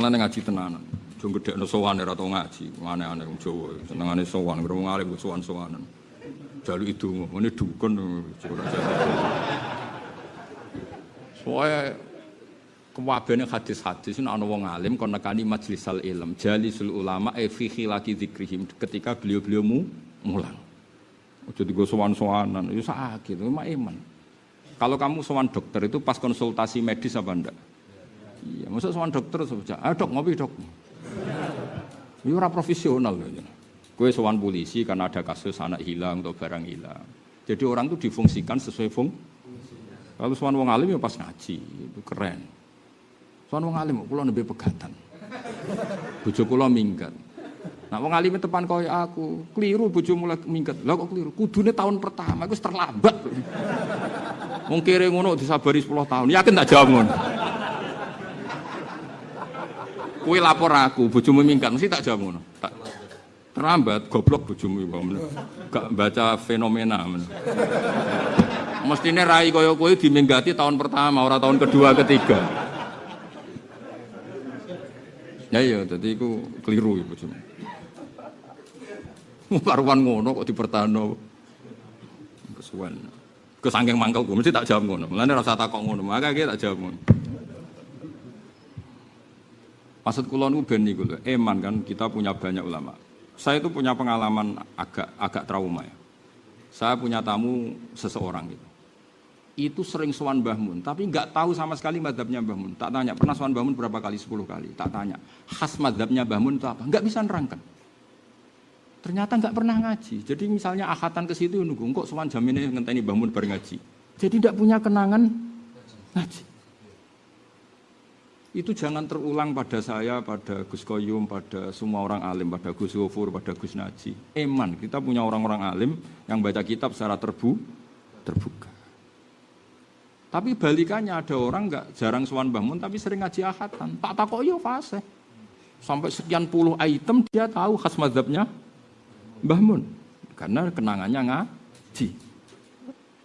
Mulane ngaji tenanan. Jo gedekno sowan ora tau ngaji, aneh-aneh wong Jawa. Senengane sowan, wong alim sowan-sowanan. Jalu itu ngene dukun. Soale kewabene hadis-hadis ini ana wong alim kon nekani majlisal ilm, jalisul ulama e fi khilaqi dzikrihim ketika beliau-beliau mu mulang. Ojo digo sowan-sowanan, itu sakit, mah iman. Kalau kamu sowan dokter itu pas konsultasi medis apa enggak? Iya, maksud sowan dokter saja. Ah dok ngopi dok. Ini orang profesional. Gue sowan polisi karena ada kasus anak hilang atau barang hilang. Jadi orang itu difungsikan sesuai fung. Kalau sowan wong alim ya pas ngaji, itu keren. Sowan wong alim kula lebih pegatan. Bojo kula minggat. Nah wong alim tepan koyo aku, keliru bojo mulai minggat. Lah kok keliru? Kudune tahun pertama iku terlambat. Wong kere ngono disabari 10 tahun. Yakin tak jawab ngono. Kue lapor aku, bojomu minggat, mesti tak jawab ngono. Tak terlambat, goblok bojomu iku. Gak baca fenomena. Men. Mestine rai kaya kowe diminggati tahun pertama, ora tahun kedua, ketiga. Ya iya, jadi iku keliru ya bojomu. Karuan ngono kok dipertano. Kesuwen. Kesangking mangkelku mesti tak jawab ngono. Mulane rasa takok ngono, maka tak jawab ngono. Maksud kula niku ben niku lho, eman kan kita punya banyak ulama. Saya itu punya pengalaman agak agak trauma ya. Saya punya tamu seseorang gitu. Itu sering sowan Mbah Mun, tapi nggak tahu sama sekali madhabnya Mbah Mun. Tak tanya, pernah sowan Mbah Mun berapa kali? 10 kali. Tak tanya, khas madhabnya Mbah Mun itu apa? Nggak bisa nerangkan. Ternyata nggak pernah ngaji. Jadi misalnya akhatan ke situ nunggu, kok sowan jaminnya ngenteni Mbah Mun ngaji. Jadi tidak punya kenangan ngaji itu jangan terulang pada saya, pada Gus Koyum, pada semua orang alim, pada Gus Gofur, pada Gus Naji. Eman, kita punya orang-orang alim yang baca kitab secara terbu, terbuka. Tapi balikannya ada orang nggak jarang suan bangun tapi sering ngaji ahatan. Tak takok yo fase. Sampai sekian puluh item dia tahu khas madhabnya Mbah. Karena kenangannya ngaji.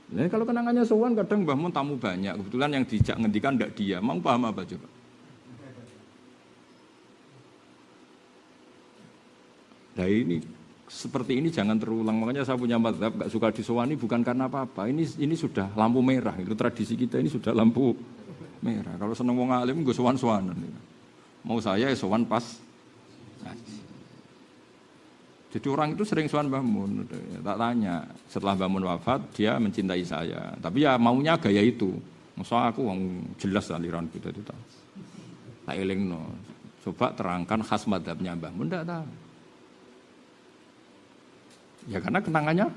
Nah, kalau kenangannya suan kadang Mbah tamu banyak. Kebetulan yang dijak ngendikan ndak dia. Mau paham apa coba? Nah ini seperti ini jangan terulang. Makanya saya punya madhab gak suka disowani bukan karena apa-apa. Ini ini sudah lampu merah. Itu tradisi kita ini sudah lampu merah. Kalau seneng wong alim gue sowan sowanan. Mau saya ya sowan pas Jadi orang itu sering sowan bangun. Tak tanya. Setelah bangun wafat dia mencintai saya. Tapi ya maunya gaya itu. Masa aku wong jelas aliran kita itu tak. Tak eling no. Coba terangkan khas madhabnya Mbah Mun tidak tahu. Ya karena kenangannya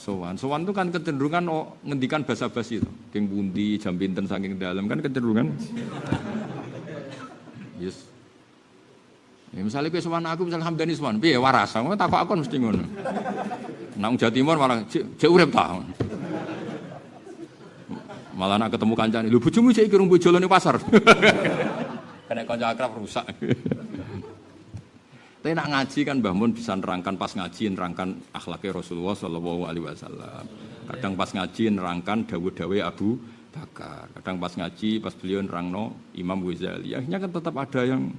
sowan. Sowan itu kan kecenderungan oh, ngendikan bahasa basi itu. King bundi, jam binten saking dalam kan kecenderungan. Yes. Ya, misalnya gue sowan aku misalnya Hamdani sowan, piye waras, aku takut aku mesti ngono. Nang Jawa Timur malah cek urip ta. Malah nak ketemu kancane, lho bojomu cek iki rung pasar. Kena kanca akrab rusak. Tapi nak ngaji kan Mbah Mun bisa nerangkan pas ngaji nerangkan akhlaknya Rasulullah Shallallahu Alaihi Wasallam. Kadang pas ngaji nerangkan dawe-dawe Abu Bakar. Kadang pas ngaji pas beliau nerangno Imam Ghazali. Akhirnya kan tetap ada yang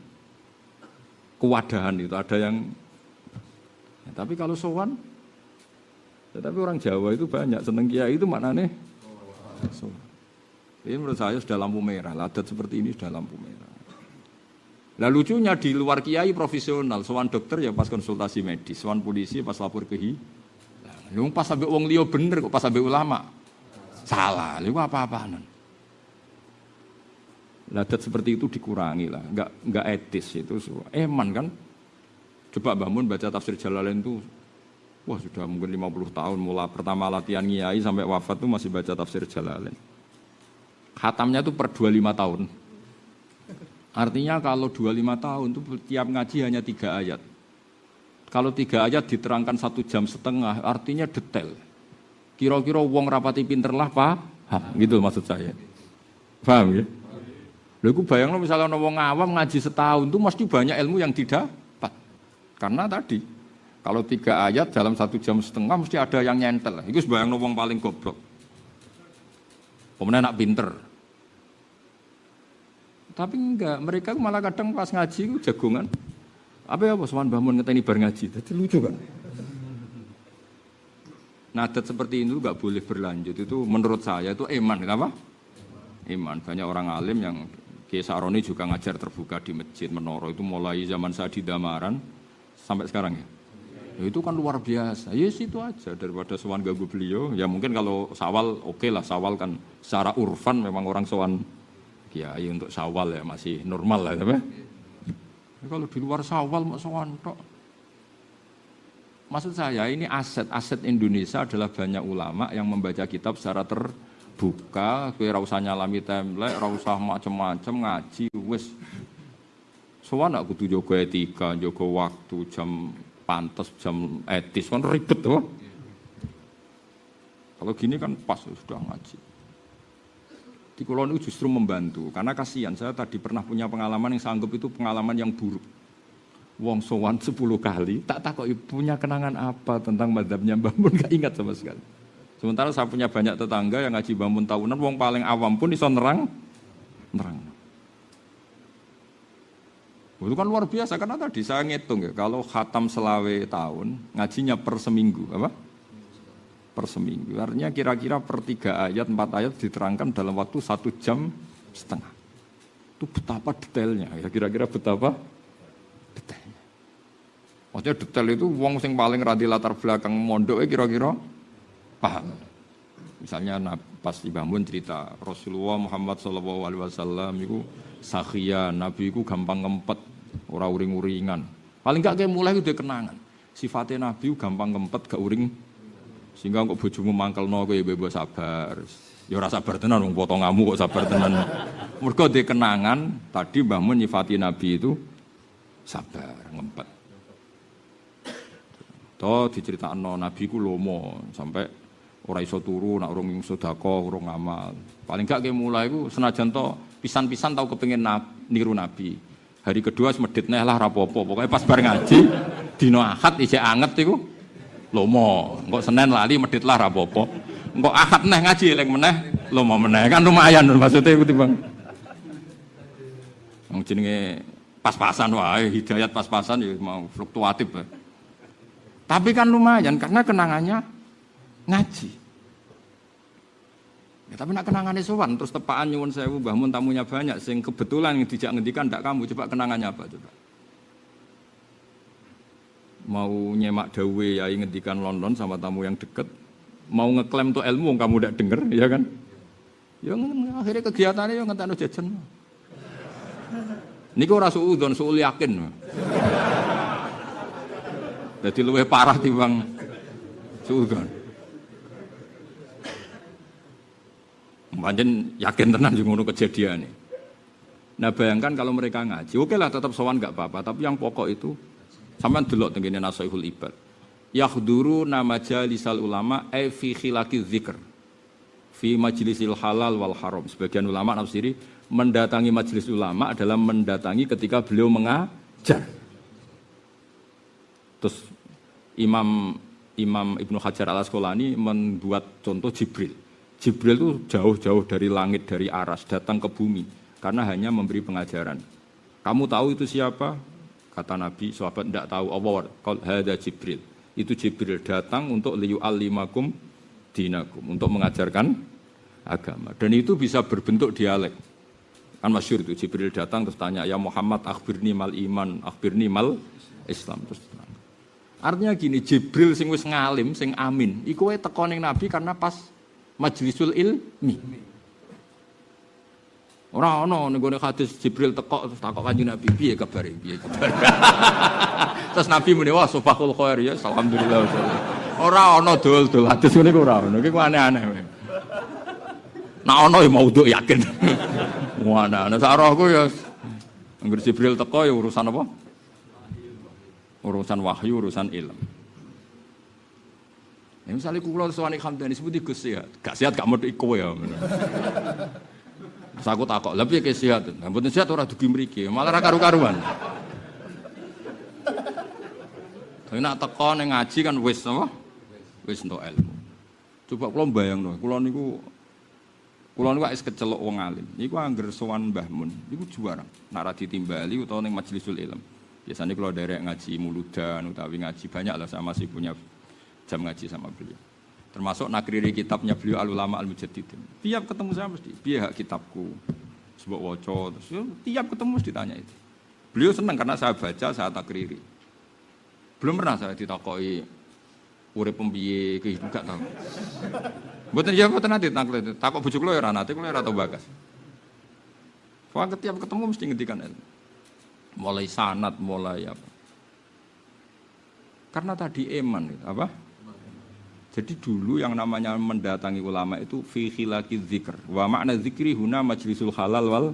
kewadahan itu, ada yang. Ya, tapi kalau sowan, tetapi orang Jawa itu banyak seneng kiai itu maknanya. So, ini menurut saya sudah lampu merah. Ladat seperti ini sudah lampu merah. Nah lucunya di luar kiai profesional, sowan dokter ya pas konsultasi medis, sowan polisi pas lapor ke hi. Pas sampai wong liya bener kok pas sampai ulama. Salah, lu apa-apaan. Ladat seperti itu dikurangi lah, nggak nggak etis itu. Eman kan. Coba bangun baca tafsir Jalalain itu Wah sudah mungkin 50 tahun mulai pertama latihan kiai sampai wafat tuh masih baca tafsir Jalalain. Khatamnya tuh per 25 tahun. Artinya kalau 25 tahun itu tiap ngaji hanya tiga ayat. Kalau tiga ayat diterangkan satu jam setengah, artinya detail. Kira-kira wong rapati pinter lah pak, gitu maksud saya. Paham ya? Lalu bayang misalnya wong awam ngaji setahun itu mesti banyak ilmu yang didapat. Karena tadi kalau tiga ayat dalam satu jam setengah mesti ada yang nyentel. Itu bayang wong paling goblok. Kemudian anak pinter, Tapi enggak, mereka malah kadang pas ngaji jagongan. Apa ya, Sowan bangun ngeteni bar ngaji. Jadi lucu kan? Nadat seperti ini nggak boleh berlanjut. Itu menurut saya itu iman, kenapa? Iman. Banyak orang alim yang Kiai Saroni juga ngajar terbuka di masjid Menoro itu mulai zaman saya di Damaran sampai sekarang ya. ya itu kan luar biasa. Ya yes, itu aja daripada sowan ganggu beliau. Ya mungkin kalau sawal oke okay lah sawal kan secara urfan memang orang sowan kiai untuk sawal ya masih normal lah tapi ya, kalau di luar sawal mau sowan tok. Maksud saya ini aset aset Indonesia adalah banyak ulama yang membaca kitab secara ter buka, kowe ora usah nyalami template, ora usah macem-macem ngaji wis. Sowan aku kudu jaga etika, jaga waktu, jam pantas, jam etis, kan ribet tuh. Kalau gini kan pas sudah ngaji. Di kulon itu justru membantu, karena kasihan saya tadi pernah punya pengalaman yang sanggup itu pengalaman yang buruk. Wong sowan 10 kali, tak tak kok punya kenangan apa tentang madhabnya Mbah Mun gak ingat sama sekali. Sementara saya punya banyak tetangga yang ngaji bangun tahunan, wong paling awam pun iso nerang, nerang. Itu kan luar biasa karena tadi saya ngitung ya, kalau khatam selawe tahun ngajinya per seminggu, apa? Per seminggu. Artinya kira-kira per tiga ayat, empat ayat diterangkan dalam waktu satu jam setengah. Itu betapa detailnya, ya kira-kira betapa detailnya. Maksudnya detail itu wong sing paling radi latar belakang mondok kira-kira paham. Misalnya pas dibangun cerita Rasulullah Muhammad Wasallam itu sakhia Nabi itu gampang ngempet orang uring-uringan. Paling gak kayak mulai udah kenangan. Sifatnya Nabi gampang ngempet gak uring sehingga kok bojomu mangkel no ya bebas sabar. Ya rasa sabar tenan wong potong kamu kok sabar tenan. Mergo dia kenangan tadi Mbah Mun nyifati Nabi itu sabar, ngempet. Toh diceritakan Nabi ku lomo sampai ora iso turu nak urung urung amal paling gak kayak mulai ku senajan to pisan-pisan tau kepengin niru nabi hari kedua semedit lah rapopo pokoknya pas bareng ngaji dino ahad ije anget iku lomo engko senen lali medit lah rapopo engko ahad neh ngaji eling meneh lomo meneh kan lumayan maksudnya iku timbang wong jenenge pas-pasan wae hidayat pas-pasan ya mau fluktuatif ya. tapi kan lumayan karena kenangannya ngaji. Ya, tapi nak kenangannya sowan terus tepaan nyuwun sewu bangun tamunya banyak sing kebetulan yang dijak ngendikan ndak kamu coba kenangannya apa coba. Mau nyemak dawe ya ngendikan London sama tamu yang deket, mau ngeklaim tuh ilmu kamu ndak denger ya kan? Ya akhirnya kegiatannya yang ngenteni jajan. Niku ora suudon, suul yakin. Jadi luwih parah timbang suudon. Panjen yakin tenan sing ngono kejadian Nah bayangkan kalau mereka ngaji, oke lah tetap sowan nggak apa-apa, tapi yang pokok itu sampean delok tengene Nasaihul Ibad. Yahduru nama jalisal ulama e fi khilaki dzikr. Fi majlisil halal wal haram. Sebagian ulama nafsiri mendatangi majelis ulama adalah mendatangi ketika beliau mengajar. Terus Imam Imam Ibnu Hajar Al Asqalani membuat contoh Jibril. Jibril itu jauh-jauh dari langit, dari aras, datang ke bumi. Karena hanya memberi pengajaran. Kamu tahu itu siapa? Kata Nabi, sahabat tidak tahu. Allah, ada Jibril. Itu Jibril datang untuk liu alimakum dinakum. Untuk mengajarkan agama. Dan itu bisa berbentuk dialek. Kan masyur itu, Jibril datang terus tanya, Ya Muhammad, akhbirni mal iman, akhbirni mal Islam. Terus Artinya gini, Jibril sing wis ngalim, sing amin. Iku tekoning Nabi karena pas majlisul ilmi. Ora ana ning gone hadis Jibril teko terus takok Kanjeng Nabi piye kabare piye kabare. terus Nabi muni wah subhakul khair ya alhamdulillah. Ora ana dol-dol hadis ngene ora ana. Iki aneh-aneh. Nah ana ya maudhu yakin. Wah ana sarahku ya Angger Jibril teko ya urusan apa? Urusan wahyu, urusan ilmu. Ya, misalnya kulo sowan Hamdani sebut Gus gak sehat gak mau kowe ya. Terus aku takok, lebih ke sehat. Nah, mboten sehat ora dugi mriki, malah ra karu-karuan. Tapi nak teko ning ngaji kan wis apa? Wis entuk ilmu. Coba kula bayangno, kula niku Kulo niku kecelok wong alim. Niku angger sowan Mbah Mun, niku juara. Nak ra ditimbali utawa ning majlisul ilm. Biasanya kalau derek ngaji muludan utawi ngaji banyak lah saya masih punya jam ngaji sama beliau. Termasuk nakriri kitabnya beliau al-ulama al-mujaddidin. Tiap ketemu saya mesti, biar kitabku. Sebuah woco, terus ya, tiap ketemu mesti ditanya itu. Beliau senang karena saya baca, saya takriri. Belum pernah saya ditakoi urip pembiye kehidupan gak tahu. Mboten ya mboten nanti takut takut bujuk lo ya ora nate kula ora tau bagas. Soalnya tiap ketemu mesti ngendikan ilmu. Mulai sanat, mulai apa. Karena tadi eman apa? Jadi dulu yang namanya mendatangi ulama itu fi khilaki zikr. Wa makna zikri huna majlisul halal wal